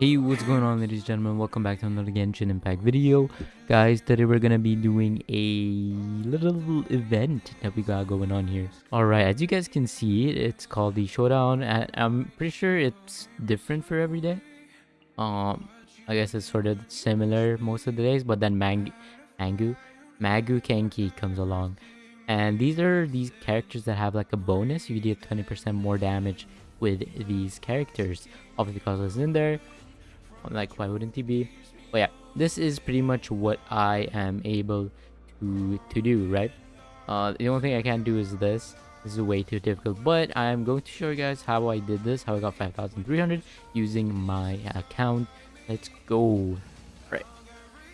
Hey, what's going on ladies and gentlemen? Welcome back to another Genshin Impact video. Guys, today we're gonna be doing a little event that we got going on here. Alright, as you guys can see, it's called the Showdown. and I'm pretty sure it's different for every day. Um, I guess it's sort of similar most of the days, but then Mang Mangu, Maguu Kenki comes along. And these are these characters that have like a bonus. You get 20% more damage with these characters. Obviously, because it's in there like why wouldn't he be? But yeah this is pretty much what i am able to to do right? Uh the only thing i can't do is this. This is way too difficult but i'm going to show you guys how i did this how i got 5300 using my account. Let's go. Right.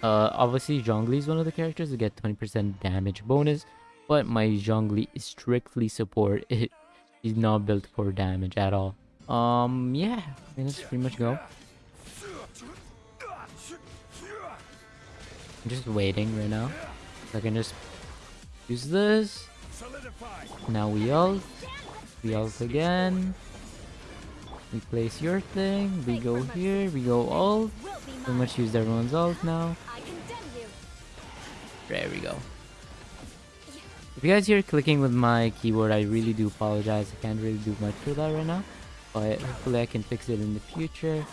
Uh obviously zhongli is one of the characters to get 20 percent damage bonus but my zhongli is strictly support it. Is not built for damage at all. Um yeah let's pretty much go I'm just waiting right now. I can just use this. Now we ult. We ult again. We place your thing. We go here. We go ult. So much use everyone's ult now. There we go. If you guys hear clicking with my keyboard, I really do apologize. I can't really do much for that right now. But hopefully I can fix it in the future.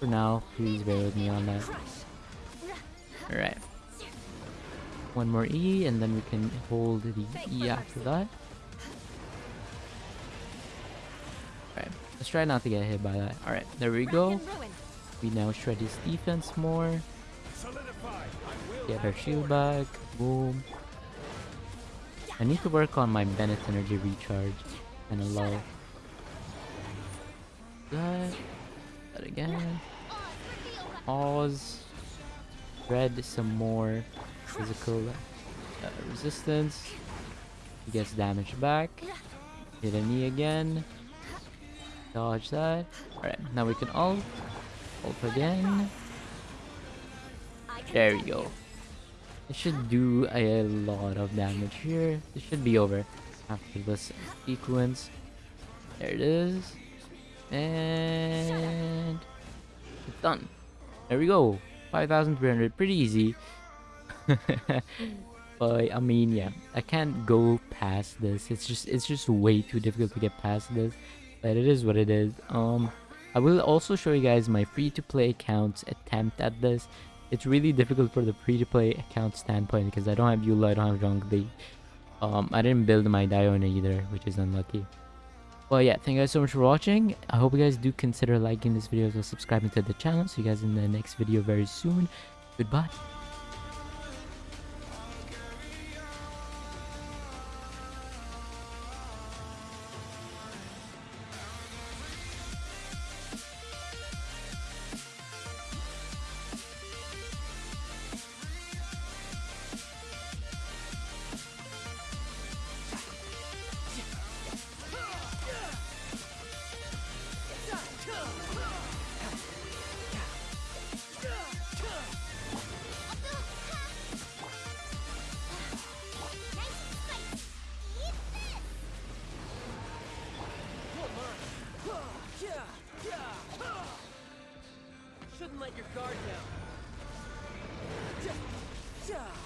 For now, please bear with me on that. Alright. One more E, and then we can hold the E after that. Alright, let's try not to get hit by that. Alright, there we go. We now shred his defense more. Get our shield back. Boom. I need to work on my Bennett energy recharge and a low. That. That again. Pause spread some more physical uh, resistance. He gets damage back. Hit a knee again. Dodge that. Alright, now we can ult. Ult again. There we go. It should do a lot of damage here. It should be over after this sequence. There it is. And it's done. There we go. 5,300, pretty easy. but I mean, yeah, I can't go past this. It's just it's just way too difficult to get past this. But it is what it is. Um, I will also show you guys my free-to-play accounts attempt at this. It's really difficult for the free-to-play account standpoint because I don't have Eula, I don't have Zhongli. Um, I didn't build my Diona either, which is unlucky. Well, yeah, thank you guys so much for watching. I hope you guys do consider liking this video as well subscribing to the channel. See you guys in the next video very soon. Goodbye. Wait,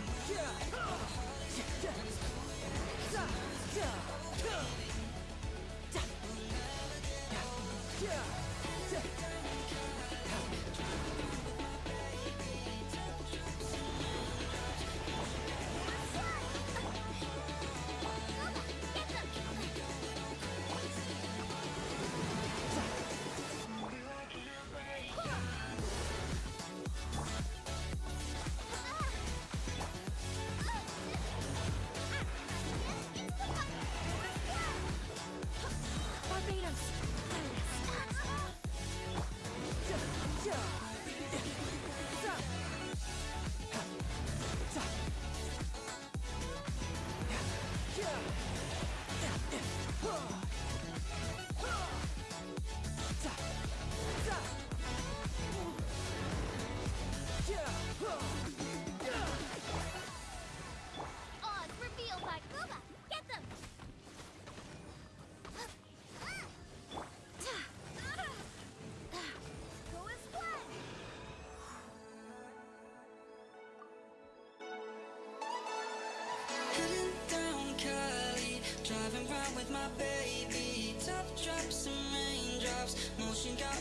Yeah. my baby. Top drops and raindrops. Motion got